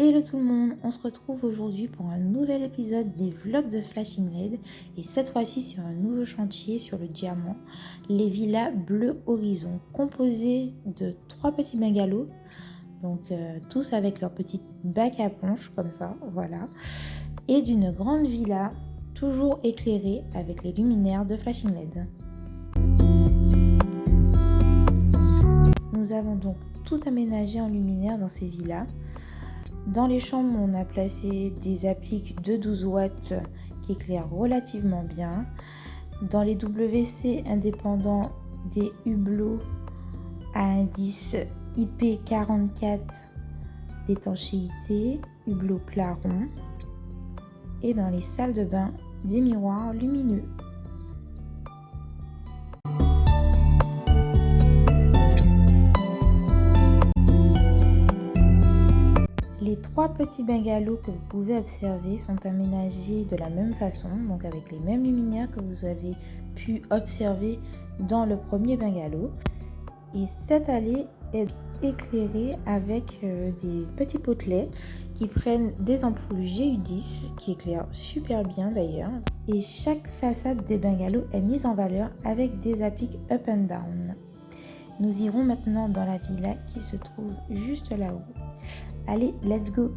Hello tout le monde, on se retrouve aujourd'hui pour un nouvel épisode des vlogs de Flashing LED et cette fois-ci sur un nouveau chantier sur le diamant, les villas bleu horizon composées de trois petits bungalows, donc euh, tous avec leur petit bac à ponche comme ça, voilà, et d'une grande villa toujours éclairée avec les luminaires de Flashing LED. Nous avons donc tout aménagé en luminaire dans ces villas dans les chambres, on a placé des appliques de 12 watts qui éclairent relativement bien. Dans les WC indépendants, des hublots à indice IP44 d'étanchéité, hublot plat rond. Et dans les salles de bain, des miroirs lumineux. Trois petits bungalows que vous pouvez observer sont aménagés de la même façon, donc avec les mêmes luminaires que vous avez pu observer dans le premier bungalow. Et cette allée est éclairée avec euh, des petits potelets qui prennent des ampoules GU10 qui éclairent super bien d'ailleurs. Et chaque façade des bungalows est mise en valeur avec des appliques up and down. Nous irons maintenant dans la villa qui se trouve juste là-haut. Allez, let's go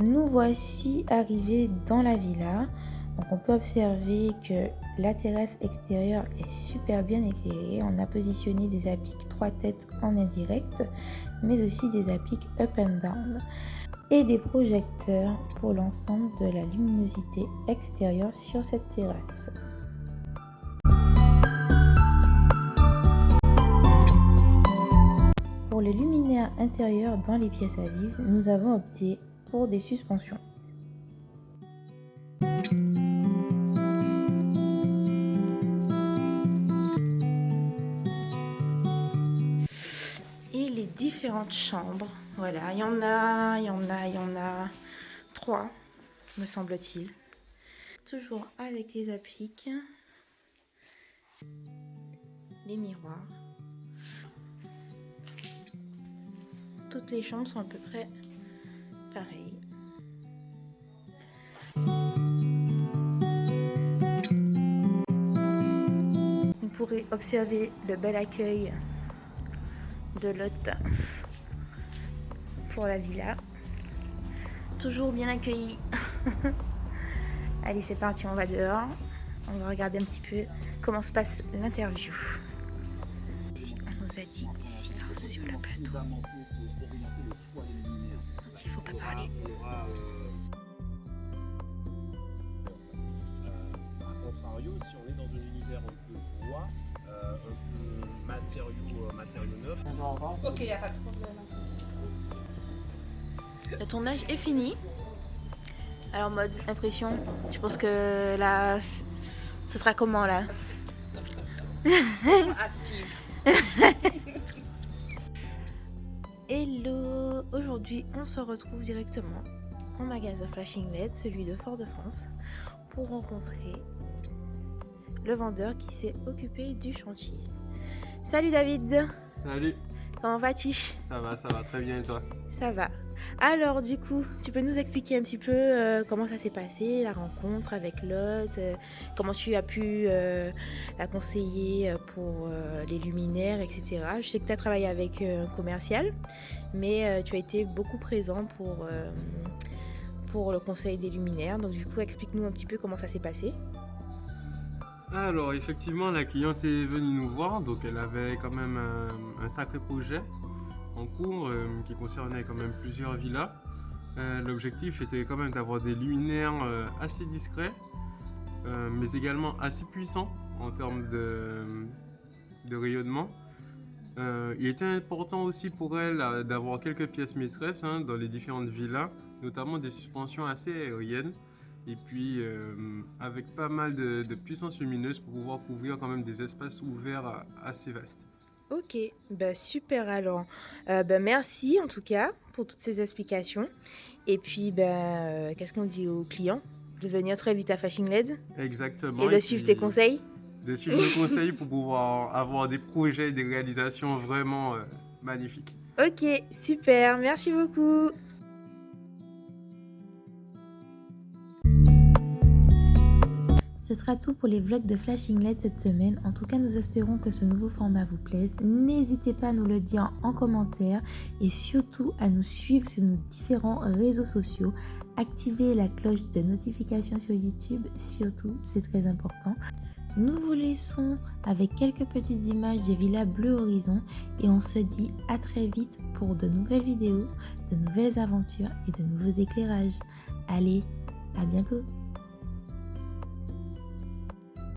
Nous voici arrivés dans la villa. Donc on peut observer que la terrasse extérieure est super bien éclairée. On a positionné des appliques 3 têtes en indirect, mais aussi des appliques up and down et des projecteurs pour l'ensemble de la luminosité extérieure sur cette terrasse. Pour les luminaires intérieurs dans les pièces à vivre, nous avons opté pour des suspensions. Et les différentes chambres, voilà, il y en a, il y en a, il y en a trois, me semble-t-il. Toujours avec les appliques, les miroirs. Toutes les chambres sont à peu près pareilles. Vous pourrez observer le bel accueil de l'hôte pour la villa. Toujours bien accueilli. Allez, c'est parti, on va dehors. On va regarder un petit peu comment se passe l'interview. On nous a dit silence sur le plateau. Il faut pas parler. A contrario, si on est dans un univers un peu bois, euh, un peu matériaux, matériaux neufs. Ok, il n'y a pas de problème. Le tournage est fini. Alors mode impression, je pense que là, ce sera comment là? À suivre. Hello. Aujourd'hui, on se retrouve directement en magasin Flashing LED, celui de Fort-de-France, pour rencontrer le vendeur qui s'est occupé du chantier. Salut David. Salut. Comment vas-tu? Ça va, ça va très bien et toi? Ça va. Alors du coup, tu peux nous expliquer un petit peu euh, comment ça s'est passé, la rencontre avec l'hôte, euh, comment tu as pu euh, la conseiller pour les luminaires, etc. Je sais que tu as travaillé avec un commercial, mais tu as été beaucoup présent pour, le conseil des luminaires. Donc du coup, explique-nous un petit peu comment ça s'est passé. Alors effectivement, la cliente est venue nous voir, donc elle avait quand même un sacré projet en cours euh, qui concernait quand même plusieurs villas. Euh, l'objectif était quand même d'avoir des luminaires euh, assez discrets, mais également assez puissants en termes de, rayonnement. il était important aussi pour elle d'avoir quelques pièces maîtresses hein, dans les différentes villas, notamment des suspensions assez aériennes et puis avec pas mal de, de, puissance lumineuse pour pouvoir couvrir quand même des espaces ouverts assez vastes. Ok, bah super alors. Euh, bah merci en tout cas pour toutes ces explications. Et puis, bah, euh, qu'est-ce qu'on dit aux clients? De venir très vite à Flashing LED? Exactement. Et de suivre tes conseils? De suivre tes conseils pour pouvoir avoir des projets, des réalisations vraiment euh, magnifiques. Ok, super, merci beaucoup. Ce sera tout pour les vlogs de Flashing Light cette semaine. En tout cas, nous espérons que ce nouveau format vous plaise. N'hésitez pas à nous le dire en commentaire et surtout à nous suivre sur nos différents réseaux sociaux. Activez la cloche de notification sur YouTube, surtout, c'est très important. Nous vous laissons avec quelques petites images des villas bleu horizon et on se dit à très vite pour de nouvelles vidéos, de nouvelles aventures et de nouveaux éclairages. Allez, à bientôt